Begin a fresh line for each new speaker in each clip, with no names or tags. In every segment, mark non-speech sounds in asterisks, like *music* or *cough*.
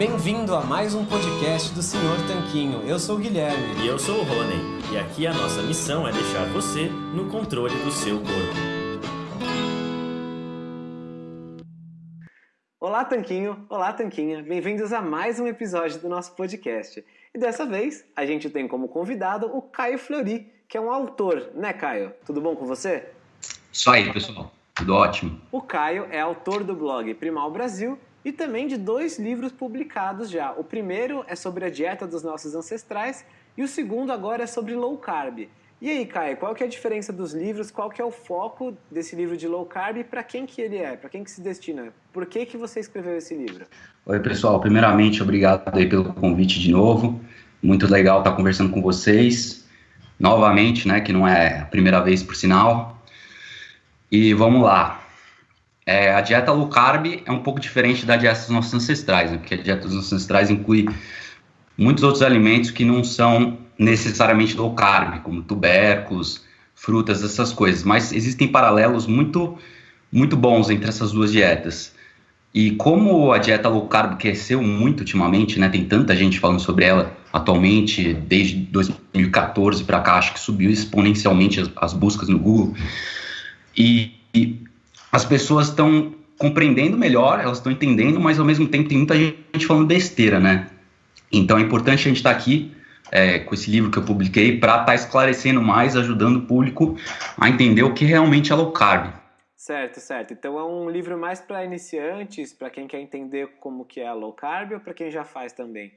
Bem-vindo a mais um podcast do Senhor Tanquinho. Eu sou o Guilherme.
E eu sou o Rony. E aqui a nossa missão é deixar você no controle do seu corpo.
Olá, Tanquinho! Olá, Tanquinha! Bem-vindos a mais um episódio do nosso podcast. E dessa vez a gente tem como convidado o Caio Flori, que é um autor, né, Caio? Tudo bom com você?
Isso aí, pessoal. Tudo ótimo.
O Caio é autor do blog Primal Brasil e também de dois livros publicados já. O primeiro é sobre a dieta dos nossos ancestrais e o segundo agora é sobre low carb. E aí, Caio, qual que é a diferença dos livros? Qual que é o foco desse livro de low carb e para quem que ele é? Para quem que se destina? Por que que você escreveu esse livro?
Oi, pessoal. Primeiramente, obrigado aí pelo convite de novo. Muito legal estar conversando com vocês. Novamente, né, que não é a primeira vez por sinal. E vamos lá. É, a dieta low carb é um pouco diferente da dieta dos nossos ancestrais, né? porque a dieta dos nossos ancestrais inclui muitos outros alimentos que não são necessariamente low carb, como tubérculos, frutas, essas coisas. Mas existem paralelos muito, muito bons entre essas duas dietas. E como a dieta low carb cresceu muito ultimamente, né, tem tanta gente falando sobre ela atualmente, desde 2014 para cá, acho que subiu exponencialmente as, as buscas no Google. E, e as pessoas estão compreendendo melhor, elas estão entendendo, mas ao mesmo tempo tem muita gente falando besteira, né? Então é importante a gente estar tá aqui é, com esse livro que eu publiquei para estar tá esclarecendo mais, ajudando o público a entender o que realmente é low carb.
Certo, certo. Então é um livro mais para iniciantes, para quem quer entender como que é low carb ou para quem já faz também?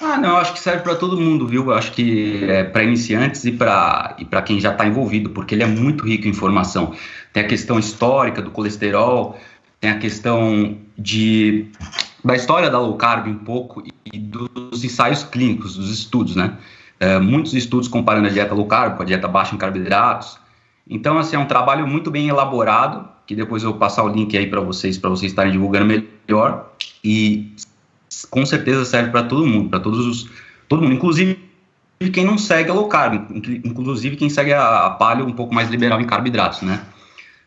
Ah, não, acho que serve para todo mundo, viu? Eu acho que é para iniciantes e para e quem já está envolvido, porque ele é muito rico em informação. Tem a questão histórica do colesterol, tem a questão de da história da low carb um pouco e dos ensaios clínicos, dos estudos, né? É, muitos estudos comparando a dieta low carb com a dieta baixa em carboidratos. Então, assim, é um trabalho muito bem elaborado, que depois eu vou passar o link aí para vocês, para vocês estarem divulgando melhor. E com certeza serve para todo mundo, para todos os, todo mundo, inclusive quem não segue a low carb, inclusive quem segue a, a paleo um pouco mais liberal em carboidratos, né?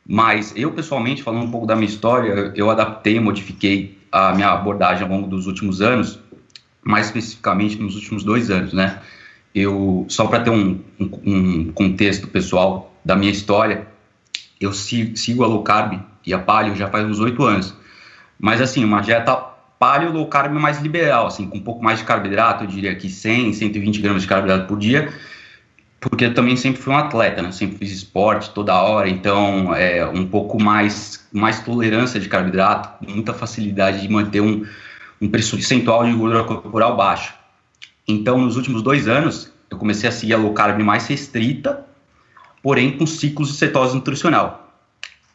Mas eu pessoalmente, falando um pouco da minha história, eu adaptei, modifiquei a minha abordagem ao longo dos últimos anos, mais especificamente nos últimos dois anos, né? Eu só para ter um, um, um, contexto pessoal da minha história, eu sigo a low carb e a paleo já faz uns oito anos. Mas assim, uma dieta paleo low carb mais liberal, assim, com um pouco mais de carboidrato, eu diria que 100, 120 gramas de carboidrato por dia, porque eu também sempre fui um atleta, né? Sempre fiz esporte toda hora, então é um pouco mais, mais tolerância de carboidrato, muita facilidade de manter um, um percentual de gordura corporal baixo. Então, nos últimos dois anos, eu comecei a seguir a low carb mais restrita, porém com ciclos de cetose nutricional.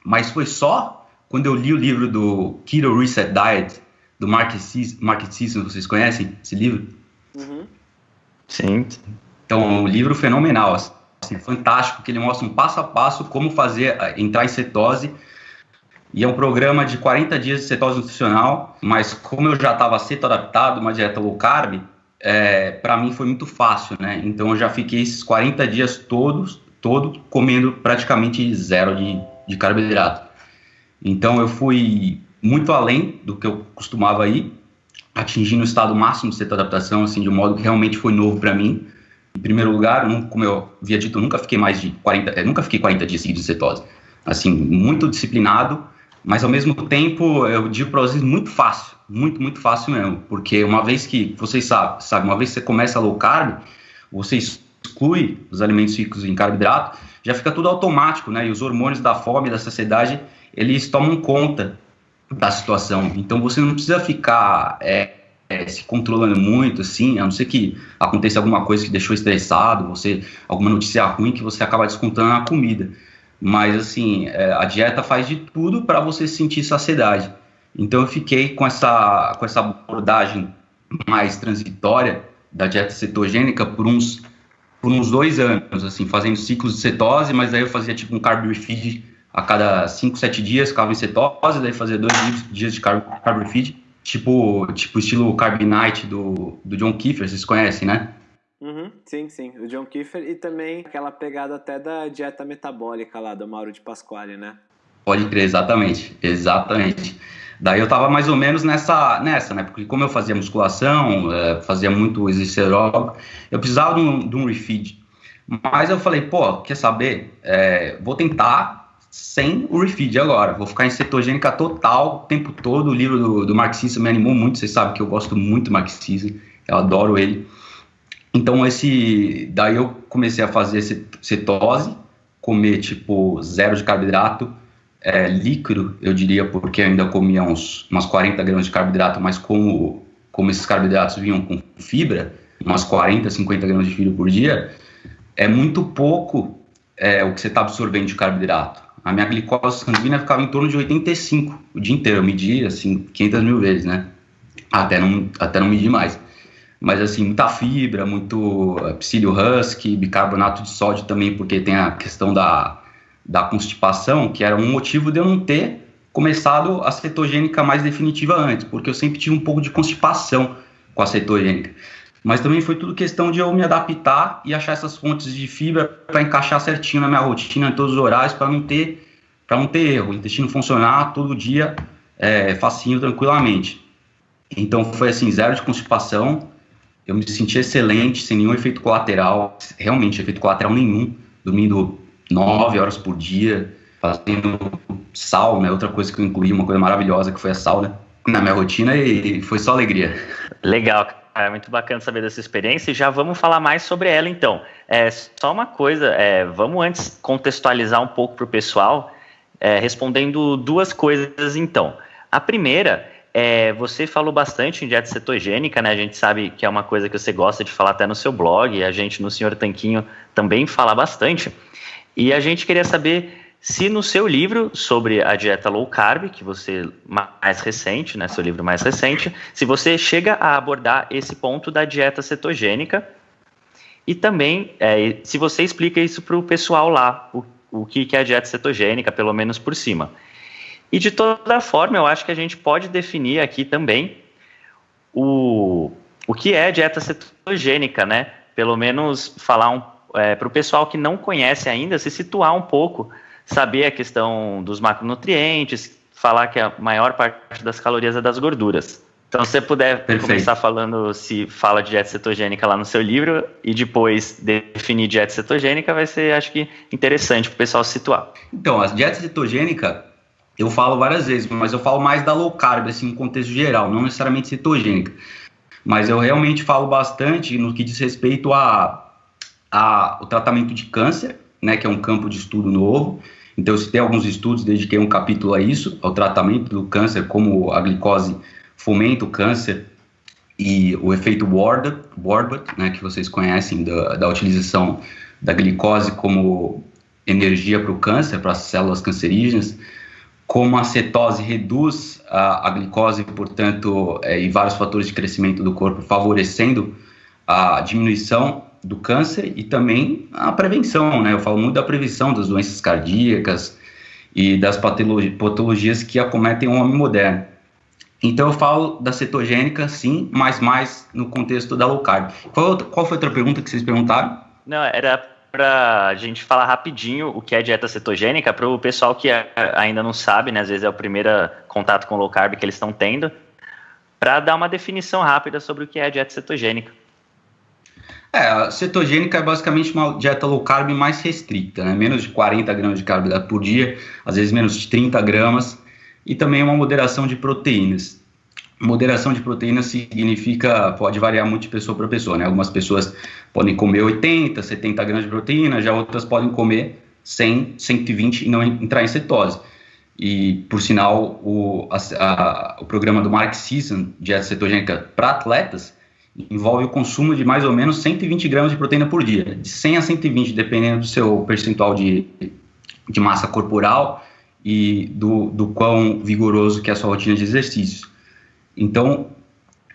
Mas foi só quando eu li o livro do Keto Reset Diet, do Mark Sisson, vocês conhecem esse livro?
Uhum. Sim.
Então, é um livro fenomenal, assim, fantástico, que ele mostra um passo a passo como fazer, eh, entrar em cetose, e é um programa de 40 dias de cetose nutricional, mas como eu já estava ceto adaptado, uma dieta low carb, é, para mim foi muito fácil, né? Então eu já fiquei esses 40 dias todos, todo comendo praticamente zero de, de carboidrato. Então eu fui muito além do que eu costumava ir, atingindo o estado máximo de cetoadaptação, assim, de um modo que realmente foi novo para mim. Em primeiro lugar, como eu havia dito, eu nunca fiquei mais de 40, eu eh, nunca fiquei 40 dias seguidos de cetose. Assim, muito disciplinado, mas ao mesmo tempo, eu digo para vocês, muito fácil, muito, muito fácil mesmo, porque uma vez que, vocês sabem, sabe, uma vez que você começa low carb, você exclui os alimentos ricos em carboidrato, já fica tudo automático, né, e os hormônios da fome, da saciedade, eles tomam conta da situação. Então você não precisa ficar é, é, se controlando muito, assim, a não ser que aconteça alguma coisa que deixou estressado, você alguma notícia ruim que você acaba descontando na comida. Mas assim, é, a dieta faz de tudo para você sentir saciedade. Então eu fiquei com essa com essa abordagem mais transitória da dieta cetogênica por uns por uns dois anos, assim, fazendo ciclos de cetose, mas aí eu fazia tipo um carb a cada 5, 7 dias ficava em cetose, daí fazia dois dias de carb, carb feed, tipo, tipo estilo Carb Night do, do John Kiefer, vocês conhecem, né?
Uhum, sim, sim, o John Kiefer e também aquela pegada até da dieta metabólica lá do Mauro de Pasquale, né?
Pode crer, exatamente, exatamente. Daí eu tava mais ou menos nessa, nessa né? Porque como eu fazia musculação, é, fazia muito exercício aeróbico, eu precisava de um, de um refeed. Mas eu falei, pô, quer saber? É, vou tentar sem o refeed agora. Vou ficar em cetogênica total o tempo todo. O livro do, do marxista me animou muito. Vocês sabem que eu gosto muito do marxismo. Eu adoro ele. Então, esse, daí eu comecei a fazer cetose, comer tipo zero de carboidrato, é, líquido, eu diria, porque ainda comia uns, umas 40 gramas de carboidrato, mas como, como esses carboidratos vinham com fibra, umas 40, 50 gramas de fibra por dia, é muito pouco é, o que você está absorvendo de carboidrato. A minha glicose sanguínea ficava em torno de 85 o dia inteiro, eu media assim 500 mil vezes, né? Até não, até não medir mais. Mas assim, muita fibra, muito é, psílio husky, bicarbonato de sódio também, porque tem a questão da da constipação, que era um motivo de eu não ter começado a cetogênica mais definitiva antes, porque eu sempre tive um pouco de constipação com a cetogênica. Mas também foi tudo questão de eu me adaptar e achar essas fontes de fibra para encaixar certinho na minha rotina, em todos os horários, para não ter para não ter erro, o intestino funcionar todo dia é, facinho, tranquilamente. Então foi assim, zero de constipação, eu me senti excelente, sem nenhum efeito colateral, realmente efeito colateral nenhum, dormindo nove horas por dia, fazendo sauna, outra coisa que eu incluí, uma coisa maravilhosa que foi a sauna na minha rotina e foi só alegria.
Legal, cara, muito bacana saber dessa experiência e já vamos falar mais sobre ela então. É, só uma coisa, é, vamos antes contextualizar um pouco para o pessoal, é, respondendo duas coisas então. A primeira é, você falou bastante em dieta cetogênica, né? A gente sabe que é uma coisa que você gosta de falar até no seu blog, a gente no Senhor Tanquinho também fala bastante. E a gente queria saber se no seu livro sobre a dieta low carb, que você mais recente, né, seu livro mais recente, se você chega a abordar esse ponto da dieta cetogênica e também é, se você explica isso para o pessoal lá, o, o que, que é a dieta cetogênica, pelo menos por cima. E de toda forma, eu acho que a gente pode definir aqui também o, o que é dieta cetogênica, né? Pelo menos falar um é, para o pessoal que não conhece ainda, se situar um pouco, saber a questão dos macronutrientes, falar que a maior parte das calorias é das gorduras. Então, se você puder Perfeito. começar falando se fala de dieta cetogênica lá no seu livro e depois definir dieta cetogênica, vai ser, acho que, interessante para o pessoal se situar.
Então, a dieta cetogênica, eu falo várias vezes, mas eu falo mais da low carb, assim, em contexto geral, não necessariamente cetogênica. Mas eu realmente falo bastante no que diz respeito a a, o tratamento de câncer, né, que é um campo de estudo novo. Então, se tem alguns estudos, dediquei um capítulo a isso, ao tratamento do câncer, como a glicose fomenta o câncer e o efeito Warburg né, que vocês conhecem da, da utilização da glicose como energia para o câncer, para as células cancerígenas, como a cetose reduz a, a glicose, portanto, é, e vários fatores de crescimento do corpo, favorecendo a diminuição do câncer e também a prevenção, né? Eu falo muito da prevenção das doenças cardíacas e das patologias que acometem o homem moderno. Então eu falo da cetogênica, sim, mas mais no contexto da low carb. Qual, qual foi outra pergunta que vocês perguntaram?
Não, era para a gente falar rapidinho o que é dieta cetogênica para o pessoal que ainda não sabe, né? Às vezes é o primeiro contato com low carb que eles estão tendo, para dar uma definição rápida sobre o que é dieta cetogênica.
É, a cetogênica é basicamente uma dieta low carb mais restrita, né? menos de 40 gramas de carboidrato por dia, às vezes menos de 30 gramas, e também uma moderação de proteínas. Moderação de proteínas significa, pode variar muito de pessoa para pessoa, né? Algumas pessoas podem comer 80, 70 gramas de proteína, já outras podem comer 100, 120 e não entrar em cetose. E, por sinal, o, a, a, o programa do Mark Sisson, dieta cetogênica para atletas, envolve o consumo de mais ou menos 120 gramas de proteína por dia, de 100 a 120, dependendo do seu percentual de, de massa corporal e do, do quão vigoroso que é a sua rotina de exercício. Então,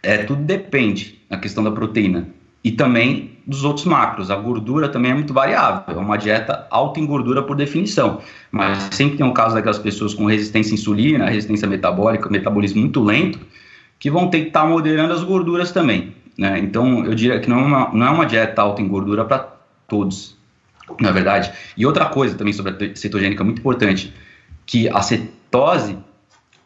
é, tudo depende da questão da proteína e também dos outros macros. A gordura também é muito variável, é uma dieta alta em gordura por definição, mas sempre tem um caso daquelas pessoas com resistência à insulina, resistência metabólica, metabolismo muito lento, que vão ter que estar moderando as gorduras também. Né? Então, eu diria que não é uma, não é uma dieta alta em gordura para todos, na verdade. E outra coisa também sobre a cetogênica muito importante, que a cetose,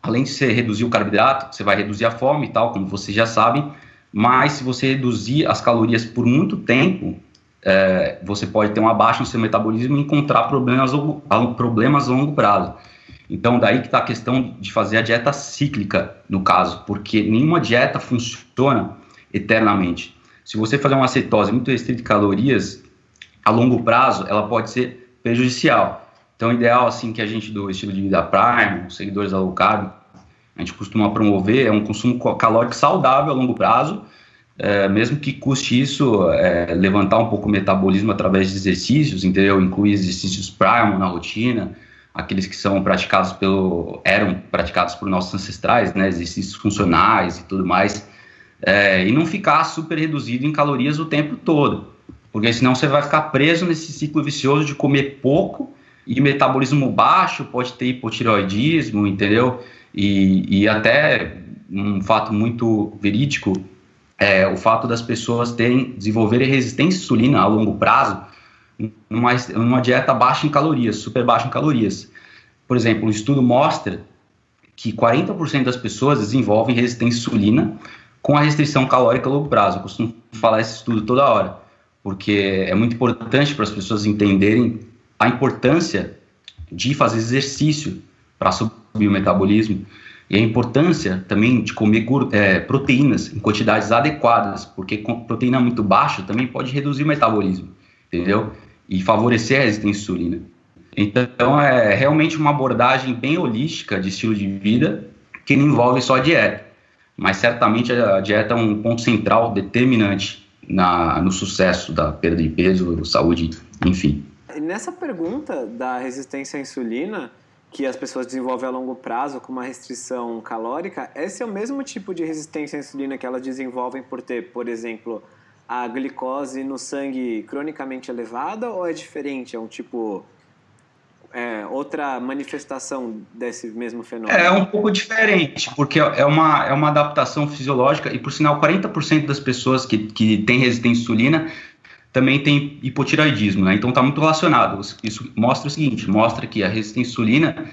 além de você reduzir o carboidrato, você vai reduzir a fome e tal, como vocês já sabem, mas se você reduzir as calorias por muito tempo, é, você pode ter uma baixa no seu metabolismo e encontrar problemas, problemas a longo prazo. Então, daí que está a questão de fazer a dieta cíclica, no caso, porque nenhuma dieta funciona eternamente. Se você fazer uma cetose muito restrita de calorias, a longo prazo, ela pode ser prejudicial. Então, o ideal, assim, que a gente do estilo de vida Prime, os seguidores da low carb, a gente costuma promover é um consumo calórico saudável a longo prazo, é, mesmo que custe isso é, levantar um pouco o metabolismo através de exercícios, entendeu? Inclui exercícios Prime na rotina, aqueles que são praticados pelo eram praticados por nossos ancestrais, né? Exercícios funcionais e tudo mais, é, e não ficar super reduzido em calorias o tempo todo, porque senão você vai ficar preso nesse ciclo vicioso de comer pouco e metabolismo baixo pode ter hipotireoidismo, entendeu? E, e até um fato muito verídico é o fato das pessoas terem desenvolverem resistência à insulina a longo prazo numa, numa dieta baixa em calorias, super baixa em calorias. Por exemplo, um estudo mostra que 40% das pessoas desenvolvem resistência à insulina com a restrição calórica a longo prazo. Eu costumo falar esse estudo toda hora, porque é muito importante para as pessoas entenderem a importância de fazer exercício para subir o metabolismo e a importância também de comer é, proteínas em quantidades adequadas, porque proteína muito baixa também pode reduzir o metabolismo, entendeu? E favorecer a resistência à insulina. Então, é realmente uma abordagem bem holística de estilo de vida que não envolve só a dieta, mas certamente a dieta é um ponto central, determinante na, no sucesso da perda de peso, saúde, enfim.
Nessa pergunta da resistência à insulina, que as pessoas desenvolvem a longo prazo com uma restrição calórica, esse é o mesmo tipo de resistência à insulina que elas desenvolvem por ter, por exemplo, a glicose no sangue cronicamente elevada ou é diferente? É um tipo. É, outra manifestação desse mesmo fenômeno?
É um pouco diferente, porque é uma, é uma adaptação fisiológica e, por sinal, 40% das pessoas que, que têm resistência à insulina também tem hipotiroidismo, né? Então está muito relacionado. Isso mostra o seguinte, mostra que a resistência à insulina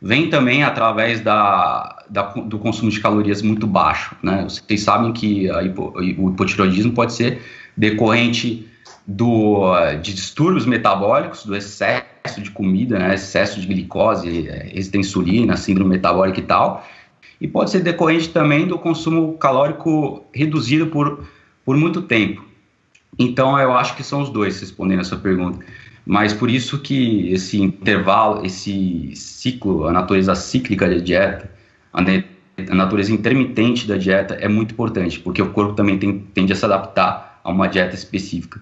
vem também através da, da, do consumo de calorias muito baixo, né? Vocês sabem que hipo, o hipotiroidismo pode ser decorrente do, de distúrbios metabólicos, do excesso de comida, né? excesso de glicose, resistência à insulina, síndrome metabólica e tal, e pode ser decorrente também do consumo calórico reduzido por, por muito tempo. Então, eu acho que são os dois, respondendo essa pergunta. Mas por isso que esse intervalo, esse ciclo, a natureza cíclica da dieta, a natureza intermitente da dieta é muito importante, porque o corpo também tem, tende a se adaptar a uma dieta específica.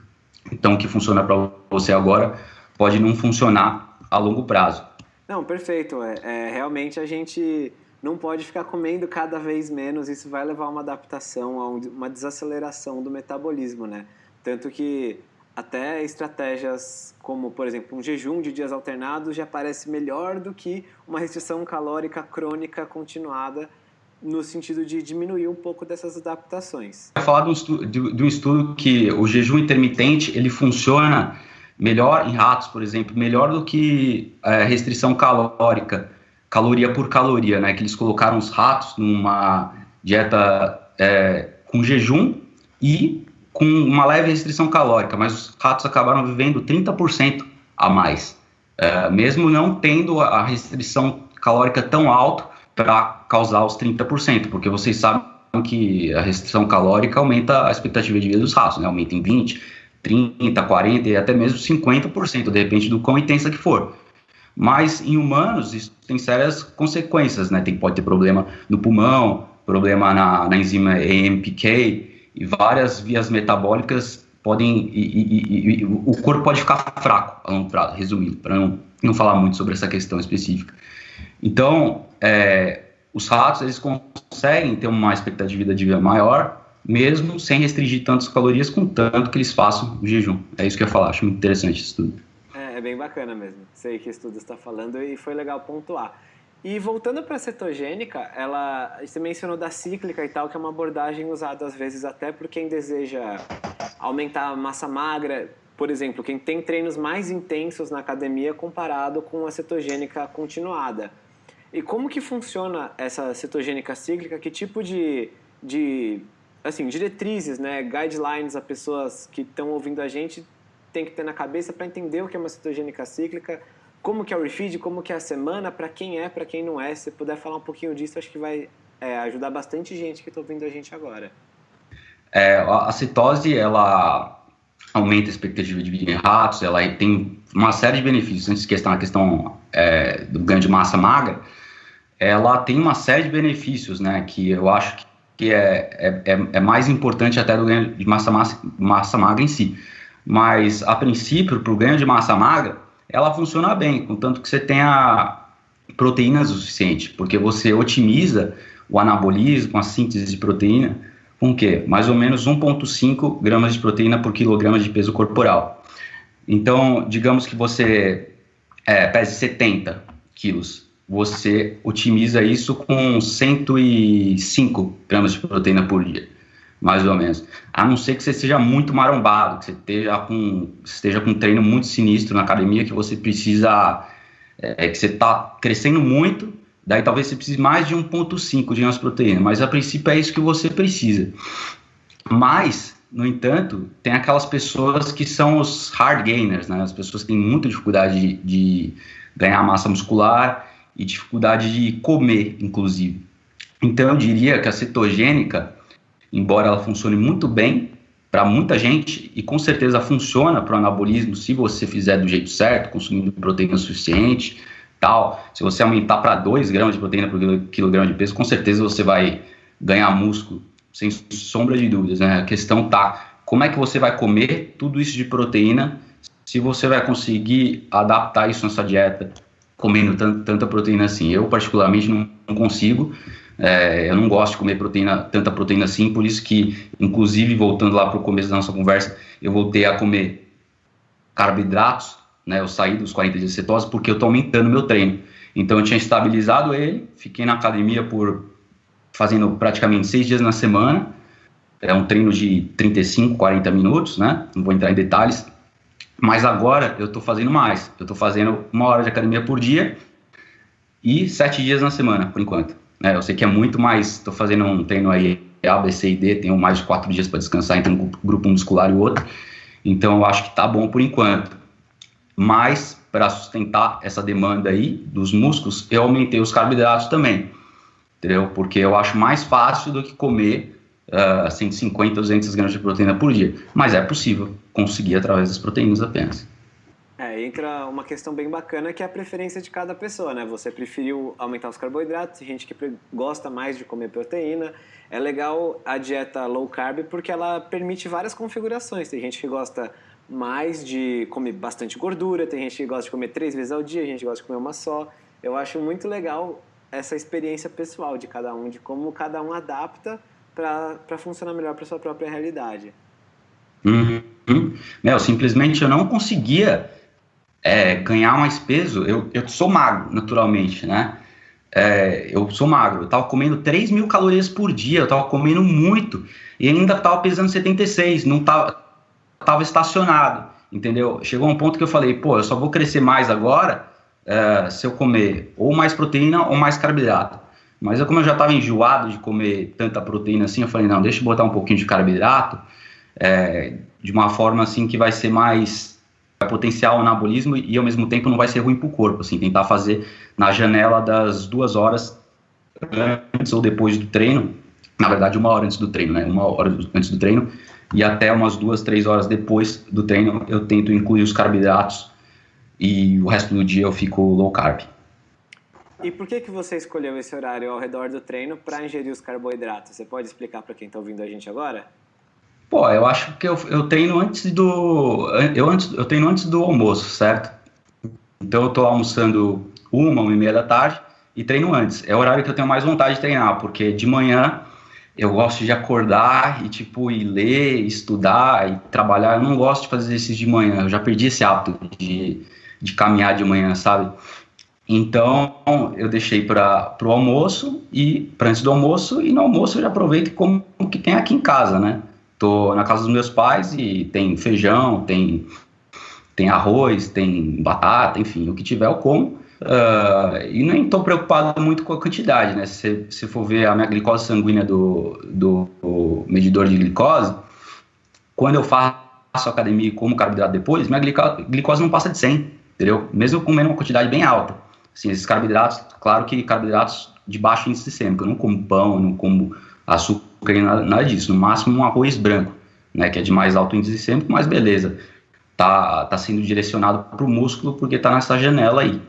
Então, o que funciona para você agora pode não funcionar a longo prazo.
Não, perfeito. É, é, realmente a gente não pode ficar comendo cada vez menos, isso vai levar a uma adaptação, a uma desaceleração do metabolismo, né? Tanto que até estratégias como, por exemplo, um jejum de dias alternados já parece melhor do que uma restrição calórica crônica continuada no sentido de diminuir um pouco dessas adaptações.
Vai falar de um, estudo, de, de um estudo que o jejum intermitente ele funciona melhor em ratos, por exemplo, melhor do que é, restrição calórica, caloria por caloria, né? Que eles colocaram os ratos numa dieta é, com jejum e com uma leve restrição calórica, mas os ratos acabaram vivendo 30% a mais, é, mesmo não tendo a restrição calórica tão alta para causar os 30%, porque vocês sabem que a restrição calórica aumenta a expectativa de vida dos ratos, né? aumenta em 20%, 30%, 40% e até mesmo 50%, de repente do quão intensa que for. Mas em humanos isso tem sérias consequências, né? Tem, pode ter problema no pulmão, problema na, na enzima AMPK, e várias vias metabólicas podem e, e, e, o corpo pode ficar fraco a longo prazo, resumindo, para não, não falar muito sobre essa questão específica. Então, é, os ratos eles conseguem ter uma expectativa de vida maior, mesmo sem restringir tantas calorias, com tanto que eles façam o jejum. É isso que eu ia falar, acho muito interessante esse estudo.
É, é bem bacana mesmo. Sei que estudo está falando e foi legal pontuar. E voltando para a cetogênica, ela, você mencionou da cíclica e tal, que é uma abordagem usada às vezes até por quem deseja aumentar a massa magra, por exemplo, quem tem treinos mais intensos na academia comparado com a cetogênica continuada. E como que funciona essa cetogênica cíclica? Que tipo de, de assim, diretrizes, né, guidelines a pessoas que estão ouvindo a gente tem que ter na cabeça para entender o que é uma cetogênica cíclica, como que é o refeed, como que é a semana, para quem é, para quem não é. Se puder falar um pouquinho disso, acho que vai é, ajudar bastante gente que está ouvindo a gente agora.
É, a citose, ela aumenta a expectativa de vida em ratos, ela tem uma série de benefícios. Antes de questão, a questão é, do ganho de massa magra, ela tem uma série de benefícios, né, que eu acho que é, é, é, é mais importante até do ganho de massa, massa, massa magra em si. Mas, a princípio, para o ganho de massa magra, ela funciona bem, contanto que você tenha proteínas suficiente, porque você otimiza o anabolismo, a síntese de proteína, com o quê? Mais ou menos 1,5 gramas de proteína por quilograma de peso corporal. Então, digamos que você é, pese 70 quilos, você otimiza isso com 105 gramas de proteína por dia, mais ou menos. A não ser que você seja muito marombado, que você esteja com, esteja com um treino muito sinistro na academia, que você precisa, é, que você está crescendo muito Daí talvez você precise mais de 1,5 de proteína, mas a princípio é isso que você precisa. Mas, no entanto, tem aquelas pessoas que são os hard gainers, né? As pessoas que têm muita dificuldade de, de ganhar massa muscular e dificuldade de comer, inclusive. Então, eu diria que a cetogênica, embora ela funcione muito bem para muita gente, e com certeza funciona para o anabolismo se você fizer do jeito certo, consumindo proteína suficiente, tal, se você aumentar para 2 gramas de proteína por quilograma de peso, com certeza você vai ganhar músculo, sem sombra de dúvidas, né? A questão tá, como é que você vai comer tudo isso de proteína, se você vai conseguir adaptar isso na sua dieta, comendo tanta proteína assim. Eu, particularmente, não, não consigo, é, eu não gosto de comer proteína, tanta proteína assim, por isso que, inclusive, voltando lá para o começo da nossa conversa, eu voltei a comer carboidratos, né? Eu saí dos 40 dias de cetose porque eu estou aumentando meu treino. Então eu tinha estabilizado ele, fiquei na academia por fazendo praticamente seis dias na semana. É um treino de 35, 40 minutos, né? Não vou entrar em detalhes. Mas agora eu estou fazendo mais. Eu estou fazendo uma hora de academia por dia e sete dias na semana, por enquanto. Né? Eu sei que é muito mais. Estou fazendo um treino aí A, B, C e D. Tenho mais de quatro dias para descansar entre um grupo muscular e outro. Então eu acho que está bom por enquanto mas para sustentar essa demanda aí dos músculos, eu aumentei os carboidratos também, entendeu? Porque eu acho mais fácil do que comer uh, 150, 200 gramas de proteína por dia, mas é possível conseguir através das proteínas apenas.
É, entra uma questão bem bacana que é a preferência de cada pessoa, né? Você preferiu aumentar os carboidratos, tem gente que gosta mais de comer proteína. É legal a dieta low carb porque ela permite várias configurações. Tem gente que gosta mais de comer bastante gordura, tem gente que gosta de comer três vezes ao dia, a gente gosta de comer uma só. Eu acho muito legal essa experiência pessoal de cada um, de como cada um adapta para funcionar melhor para sua própria realidade.
Uhum. Meu, simplesmente eu não conseguia é, ganhar mais peso. Eu, eu sou magro, naturalmente, né? É, eu sou magro, eu tava comendo 3 mil calorias por dia, eu tava comendo muito e ainda tava pesando 76, não tava, estava estacionado, entendeu? Chegou um ponto que eu falei, pô, eu só vou crescer mais agora é, se eu comer ou mais proteína ou mais carboidrato. Mas eu, como eu já estava enjoado de comer tanta proteína assim, eu falei, não, deixa eu botar um pouquinho de carboidrato é, de uma forma assim que vai ser mais vai potenciar o anabolismo e ao mesmo tempo não vai ser ruim para o corpo, assim, tentar fazer na janela das duas horas antes ou depois do treino, na verdade uma hora antes do treino, né, uma hora antes do treino, e até umas duas, três horas depois do treino eu tento incluir os carboidratos e o resto do dia eu fico low carb.
E por que, que você escolheu esse horário ao redor do treino para ingerir os carboidratos? Você pode explicar para quem está ouvindo a gente agora?
Pô, eu acho que eu, eu treino antes do eu antes eu treino antes do almoço, certo? Então eu estou almoçando uma, uma e meia da tarde e treino antes. É o horário que eu tenho mais vontade de treinar, porque de manhã eu gosto de acordar e, tipo, ir ler, estudar e trabalhar. Eu não gosto de fazer exercício de manhã. Eu já perdi esse hábito de, de caminhar de manhã, sabe? Então, eu deixei para o almoço e para antes do almoço e no almoço eu já aproveito como que tem aqui em casa, né? Tô na casa dos meus pais e tem feijão, tem tem arroz, tem batata, enfim, o que tiver eu como. Uh, e nem estou preocupado muito com a quantidade, né? Se você for ver a minha glicose sanguínea do, do, do, medidor de glicose, quando eu faço academia e como carboidrato depois, minha glicose não passa de 100, entendeu? Mesmo comendo uma quantidade bem alta. Assim, esses carboidratos, claro que carboidratos de baixo índice glicêmico, eu não como pão, não como açúcar, nada, nada disso, no máximo um arroz branco, né, que é de mais alto índice glicêmico, mas beleza, tá, tá sendo direcionado para o músculo porque tá nessa janela aí.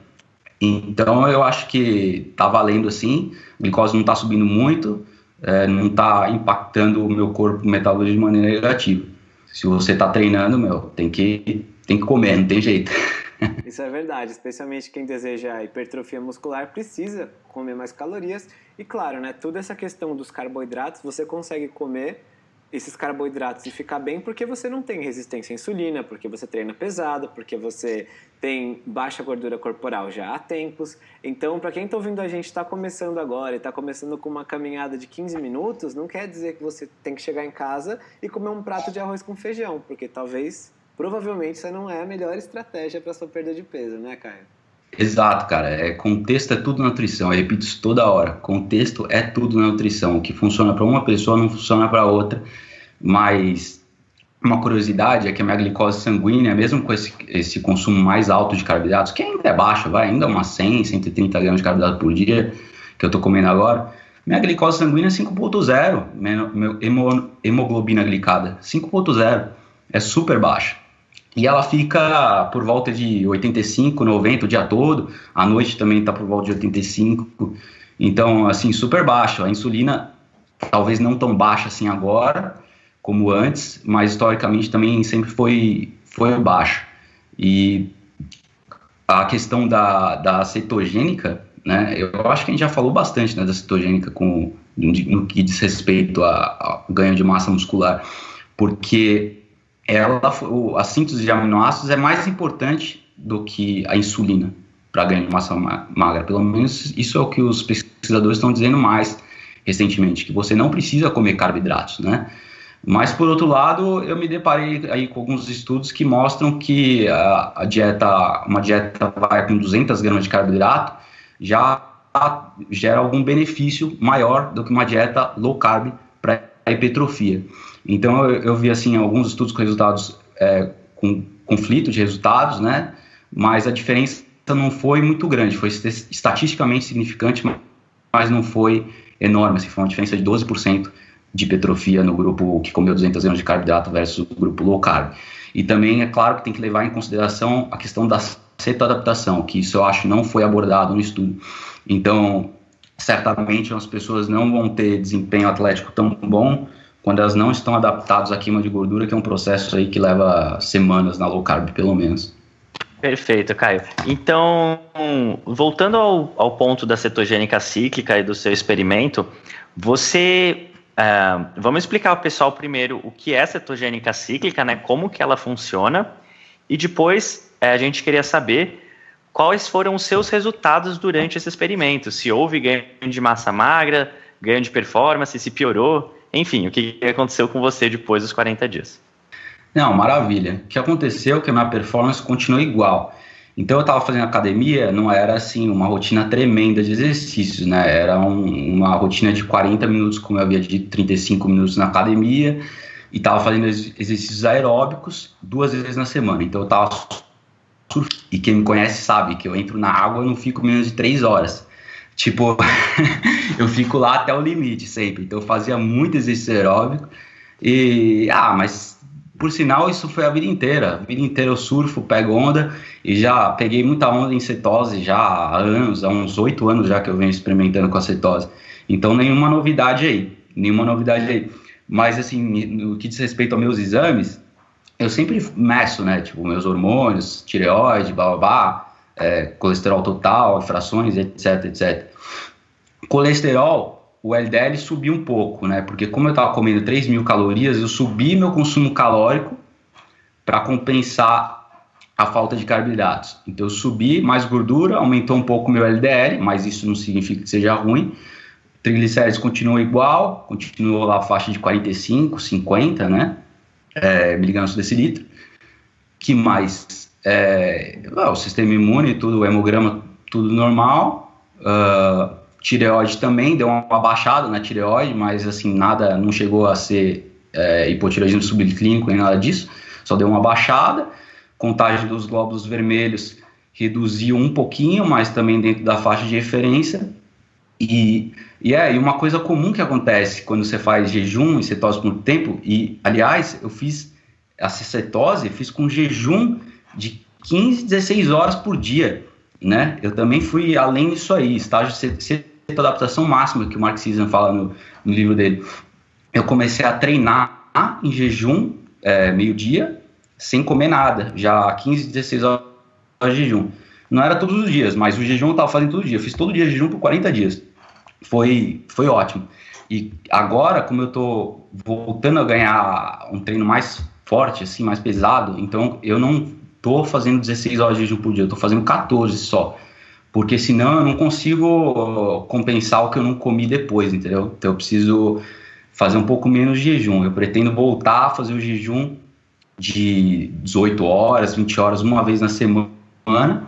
Então eu acho que tá valendo assim, a glicose não está subindo muito, é, não está impactando o meu corpo metabolismo de maneira negativa. Se você está treinando, meu, tem que, tem que comer, não tem jeito. *laughs* *laughs*
Isso é verdade, especialmente quem deseja hipertrofia muscular precisa comer mais calorias. E claro, né, toda essa questão dos carboidratos, você consegue comer esses carboidratos e ficar bem porque você não tem resistência à insulina, porque você treina pesado, porque você tem baixa gordura corporal já há tempos. Então, para quem está ouvindo a gente está começando agora e está começando com uma caminhada de 15 minutos, não quer dizer que você tem que chegar em casa e comer um prato de arroz com feijão, porque talvez, provavelmente, isso não é a melhor estratégia para sua perda de peso, né, Caio?
Exato, cara. É, contexto é tudo nutrição. Eu repito isso toda hora. Contexto é tudo na nutrição. O que funciona para uma pessoa não funciona para outra. Mas uma curiosidade é que a minha glicose sanguínea, mesmo com esse, esse consumo mais alto de carboidratos, que ainda é baixo, vai, ainda umas 100, 130 gramas de carboidrato por dia, que eu estou comendo agora, minha glicose sanguínea é 5.0, meu hemoglobina glicada, 5.0, é super baixa. E ela fica por volta de 85, 90 o dia todo, à noite também está por volta de 85, então, assim, super baixo. A insulina, talvez não tão baixa assim agora, como antes, mas historicamente também sempre foi, foi baixa. E a questão da, da cetogênica, né, eu acho que a gente já falou bastante né, da cetogênica com, no que diz respeito ao ganho de massa muscular, porque ela, a síntese de aminoácidos é mais importante do que a insulina para ganho de massa magra. Pelo menos isso é o que os pesquisadores estão dizendo mais recentemente, que você não precisa comer carboidratos, né? Mas, por outro lado, eu me deparei aí com alguns estudos que mostram que a, a dieta, uma dieta vai com 200 gramas de carboidrato, já gera algum benefício maior do que uma dieta low carb para hipertrofia. Então, eu, eu, vi, assim, alguns estudos com resultados, é, com conflito de resultados, né? Mas a diferença não foi muito grande, foi estatisticamente significante, mas não foi enorme, assim, foi uma diferença de 12% de hipertrofia no grupo que comeu 200 gramas de carboidrato versus o grupo low carb. E também é claro que tem que levar em consideração a questão da cetoadaptação, que isso eu acho não foi abordado no estudo. Então, certamente as pessoas não vão ter desempenho atlético tão bom quando elas não estão adaptadas à queima de gordura, que é um processo aí que leva semanas na low carb, pelo menos.
Perfeito, Caio. Então, voltando ao, ao ponto da cetogênica cíclica e do seu experimento, você Uh, vamos explicar ao pessoal primeiro o que é cetogênica cíclica, né? Como que ela funciona e depois uh, a gente queria saber quais foram os seus resultados durante esse experimento. Se houve ganho de massa magra, ganho de performance, se piorou, enfim, o que aconteceu com você depois dos 40 dias.
Não, maravilha. O que aconteceu é que a minha performance continuou igual. Então eu estava fazendo academia, não era assim uma rotina tremenda de exercícios, né? Era um, uma rotina de 40 minutos, como eu havia dito, 35 minutos na academia, e estava fazendo exercícios aeróbicos duas vezes na semana. Então eu estava e quem me conhece sabe que eu entro na água e não fico menos de três horas. Tipo, *laughs* eu fico lá até o limite sempre. Então eu fazia muito exercício aeróbico e ah, mas por sinal, isso foi a vida inteira. A vida inteira eu surfo, pego onda e já peguei muita onda em cetose já há anos, há uns oito anos já que eu venho experimentando com a cetose. Então, nenhuma novidade aí, nenhuma novidade aí. Mas, assim, no que diz respeito aos meus exames, eu sempre meço, né? Tipo, meus hormônios, tireoide, blá, blá, blá é, colesterol total, frações, etc, etc. Colesterol, o LDL subiu um pouco, né? Porque como eu estava comendo 3 mil calorias, eu subi meu consumo calórico para compensar a falta de carboidratos. Então eu subi mais gordura, aumentou um pouco meu LDL, mas isso não significa que seja ruim. Triglicérides continuou igual, continuou lá a faixa de 45, 50, né? É, miligramas por decilitro. Que mais? é, o sistema imune, tudo, o hemograma, tudo normal. Uh, tireoide também, deu uma baixada na tireoide, mas assim, nada, não chegou a ser é, hipotireoidismo subclínico nem nada disso, só deu uma baixada. Contagem dos glóbulos vermelhos reduziu um pouquinho, mas também dentro da faixa de referência. E, e é, e uma coisa comum que acontece quando você faz jejum e cetose por muito tempo, e aliás, eu fiz a cetose, fiz com jejum de 15, 16 horas por dia, né? Eu também fui além disso aí, estágio de adaptação máxima que o Mark Sisson fala no, no, livro dele. Eu comecei a treinar em jejum, é, meio-dia, sem comer nada, já 15, 16 horas de jejum. Não era todos os dias, mas o jejum eu estava fazendo todo dia. Eu fiz todo dia jejum por 40 dias. Foi, foi ótimo. E agora, como eu estou voltando a ganhar um treino mais forte, assim, mais pesado, então eu não tô fazendo 16 horas de jejum por dia, eu tô fazendo 14 só. Porque senão eu não consigo compensar o que eu não comi depois, entendeu? Então eu preciso fazer um pouco menos de jejum. Eu pretendo voltar a fazer o jejum de 18 horas, 20 horas, uma vez na semana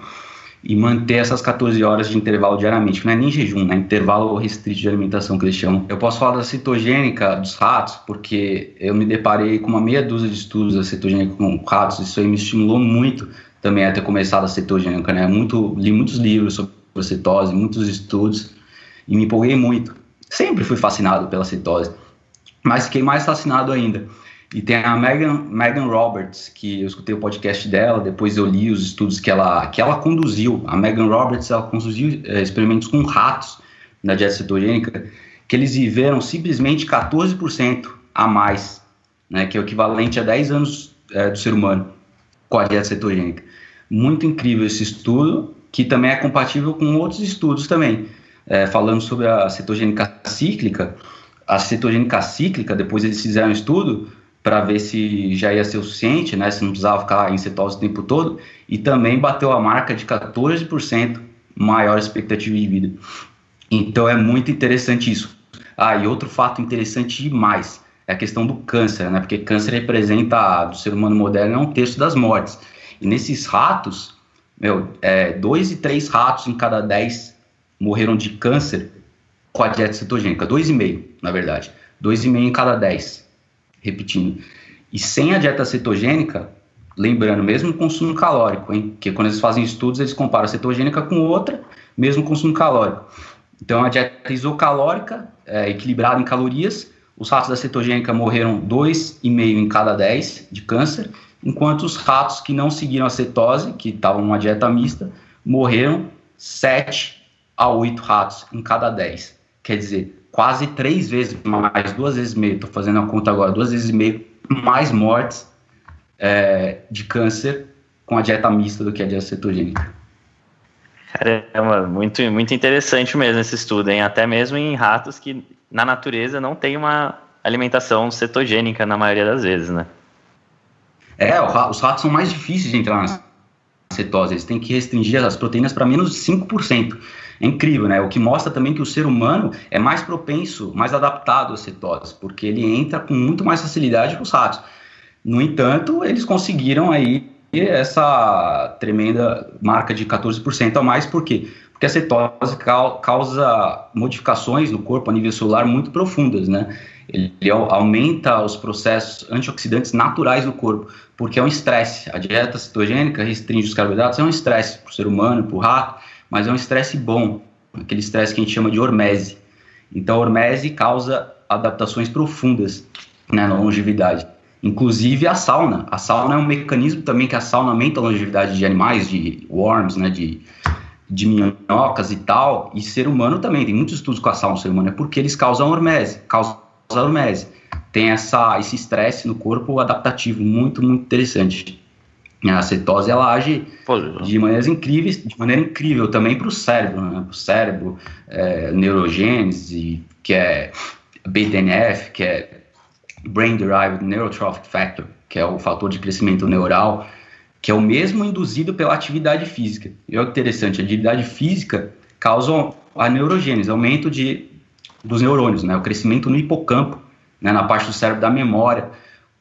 e manter essas 14 horas de intervalo diariamente, que não é nem jejum, né? Intervalo restrito de alimentação que eles chamam. Eu posso falar da cetogênica dos ratos, porque eu me deparei com uma meia dúzia de estudos da cetogênica com ratos, isso aí me estimulou muito também a ter começado a cetogênica, né? Muito, li muitos livros sobre cetose, muitos estudos, e me empolguei muito. Sempre fui fascinado pela cetose, mas fiquei mais fascinado ainda e tem a Megan, Megan Roberts, que eu escutei o podcast dela, depois eu li os estudos que ela, que ela conduziu. A Megan Roberts, ela conduziu é, experimentos com ratos na dieta cetogênica, que eles viveram simplesmente 14% a mais, né, que é o equivalente a 10 anos é, do ser humano com a dieta cetogênica. Muito incrível esse estudo, que também é compatível com outros estudos também. É, falando sobre a cetogênica cíclica, a cetogênica cíclica, depois eles fizeram um estudo, para ver se já ia ser o suficiente, né, se não precisava ficar em cetose o tempo todo, e também bateu a marca de 14% maior expectativa de vida. Então é muito interessante isso. Ah, e outro fato interessante demais é a questão do câncer, né, porque câncer representa, do ser humano moderno, é um terço das mortes. E nesses ratos, meu, é, dois e três ratos em cada dez morreram de câncer com a dieta cetogênica, dois e meio, na verdade, dois e meio em cada dez repetindo. E sem a dieta cetogênica, lembrando, mesmo consumo calórico, hein? Porque quando eles fazem estudos, eles comparam a cetogênica com outra, mesmo consumo calórico. Então, a dieta isocalórica, é, equilibrada em calorias, os ratos da cetogênica morreram 2,5 em cada 10 de câncer, enquanto os ratos que não seguiram a cetose, que estavam numa dieta mista, morreram 7 a 8 ratos em cada 10. Quer dizer, quase três vezes mais, duas vezes e meio, estou fazendo a conta agora, duas vezes e meio mais mortes é, de câncer com a dieta mista do que a dieta cetogênica.
Caramba, muito, muito interessante mesmo esse estudo, hein? Até mesmo em ratos que na natureza não tem uma alimentação cetogênica na maioria das vezes, né?
É, os ratos são mais difíceis de entrar na cetose, eles têm que restringir as proteínas para menos de 5%. É incrível, né? O que mostra também que o ser humano é mais propenso, mais adaptado à cetose, porque ele entra com muito mais facilidade que os ratos. No entanto, eles conseguiram aí essa tremenda marca de 14% a mais, por quê? Porque a cetose causa modificações no corpo a nível celular muito profundas, né? Ele aumenta os processos antioxidantes naturais no corpo, porque é um estresse. A dieta cetogênica restringe os carboidratos, é um estresse para o ser humano, para o rato, mas é um estresse bom, aquele estresse que a gente chama de hormese. Então, a hormese causa adaptações profundas né, na longevidade. Inclusive a sauna. A sauna é um mecanismo também que a sauna aumenta a longevidade de animais, de worms, né, de, de minhocas e tal, e ser humano também. Tem muitos estudos com a sauna ser humano, é porque eles causam hormese, causam hormese. Tem essa, esse estresse no corpo adaptativo, muito, muito interessante. A cetose ela age de maneiras incríveis, de maneira incrível também para o cérebro, né? para o cérebro, é, neurogênese, que é BDNF, que é Brain Derived Neurotrophic Factor, que é o fator de crescimento neural, que é o mesmo induzido pela atividade física. E olha que interessante, a atividade física causa a neurogênese, aumento de, dos neurônios, né? o crescimento no hipocampo, né? na parte do cérebro da memória,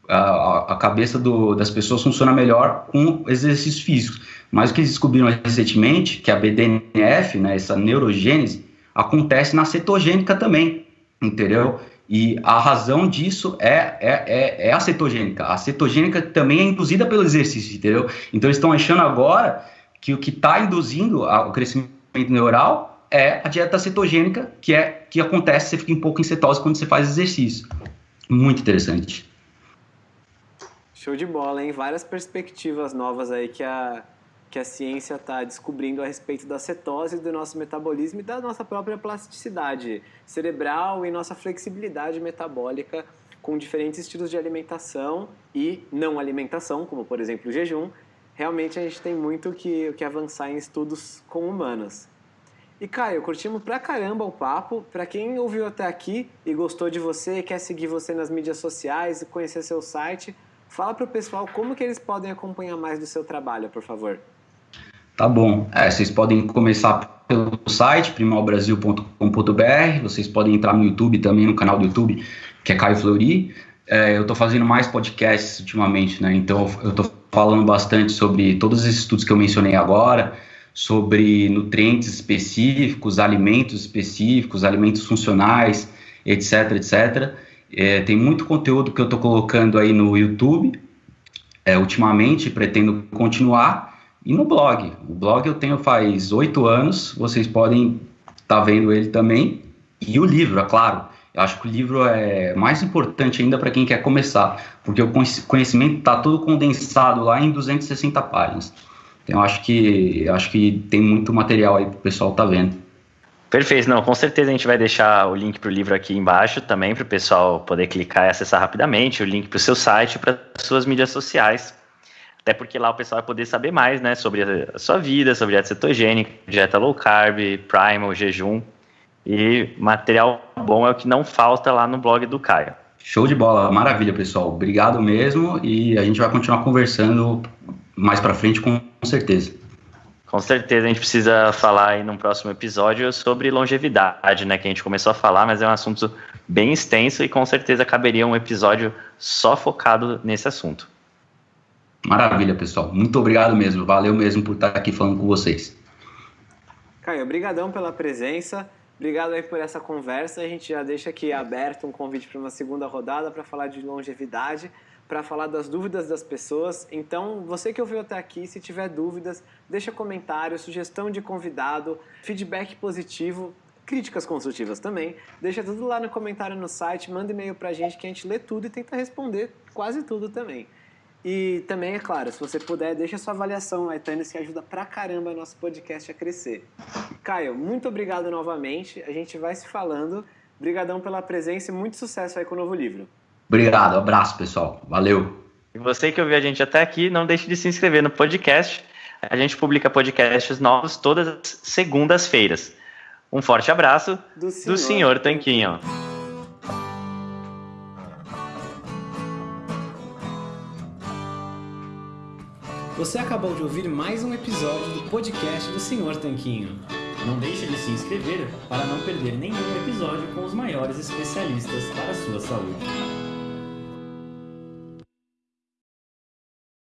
a, a cabeça do, das pessoas funciona melhor com exercícios físicos. Mas o que eles descobriram recentemente, que a BDNF, né, essa neurogênese, acontece na cetogênica também, entendeu? E a razão disso é, é, é, é a cetogênica. A cetogênica também é induzida pelo exercício, entendeu? Então eles estão achando agora que o que está induzindo o crescimento neural é a dieta cetogênica, que é que acontece, você fica um pouco em cetose quando você faz exercício. Muito interessante.
Show de bola, hein? Várias perspectivas novas aí que a, que a ciência está descobrindo a respeito da cetose, do nosso metabolismo e da nossa própria plasticidade cerebral e nossa flexibilidade metabólica com diferentes estilos de alimentação e não alimentação, como por exemplo o jejum. Realmente a gente tem muito que, que avançar em estudos com humanos. E Caio, curtimos pra caramba o papo. Pra quem ouviu até aqui e gostou de você, quer seguir você nas mídias sociais e conhecer seu site, fala pro pessoal como que eles podem acompanhar mais do seu trabalho, por favor.
Tá bom. É, vocês podem começar pelo site primalbrasil.com.br, vocês podem entrar no YouTube também, no canal do YouTube, que é Caio Fleury. É, eu estou fazendo mais podcasts ultimamente, né? Então eu estou falando bastante sobre todos esses estudos que eu mencionei agora, sobre nutrientes específicos, alimentos específicos, alimentos funcionais, etc, etc. É, tem muito conteúdo que eu estou colocando aí no YouTube. É, ultimamente pretendo continuar e no blog. O blog eu tenho faz oito anos, vocês podem estar tá vendo ele também. E o livro, é claro. Eu acho que o livro é mais importante ainda para quem quer começar, porque o conhecimento está todo condensado lá em 260 páginas. Então eu acho que acho que tem muito material aí para o pessoal estar tá vendo.
Perfeito, não, com certeza a gente vai deixar o link para o livro aqui embaixo também para o pessoal poder clicar e acessar rapidamente, o link para o seu site, para suas mídias sociais, até porque lá o pessoal vai poder saber mais, né, sobre a sua vida, sobre dieta cetogênica, dieta low carb, primal, jejum. E material bom é o que não falta lá no blog do Caio.
Show de bola, maravilha, pessoal. Obrigado mesmo e a gente vai continuar conversando mais para frente com certeza.
Com certeza a gente precisa falar aí num próximo episódio sobre longevidade, né, que a gente começou a falar, mas é um assunto bem extenso e com certeza caberia um episódio só focado nesse assunto.
Maravilha, pessoal. Muito obrigado mesmo. Valeu mesmo por estar aqui falando com vocês.
Caio, obrigadão pela presença. Obrigado aí por essa conversa. A gente já deixa aqui aberto um convite para uma segunda rodada para falar de longevidade, para falar das dúvidas das pessoas. Então, você que ouviu até aqui, se tiver dúvidas, deixa comentário, sugestão de convidado, feedback positivo, críticas construtivas também. Deixa tudo lá no comentário no site, manda e-mail para a gente que a gente lê tudo e tenta responder quase tudo também. E também, é claro, se você puder, deixa sua avaliação no iTunes que ajuda pra caramba nosso podcast a crescer. Caio, muito obrigado novamente. A gente vai se falando. Obrigadão pela presença e muito sucesso aí com o novo livro.
Obrigado, abraço pessoal. Valeu.
E você que ouviu a gente até aqui, não deixe de se inscrever no podcast. A gente publica podcasts novos todas as segundas-feiras. Um forte abraço do senhor, do senhor Tanquinho.
Você acabou de ouvir mais um episódio do podcast do Senhor Tanquinho.
Não deixe de se inscrever para não perder nenhum episódio com os maiores especialistas para a sua saúde.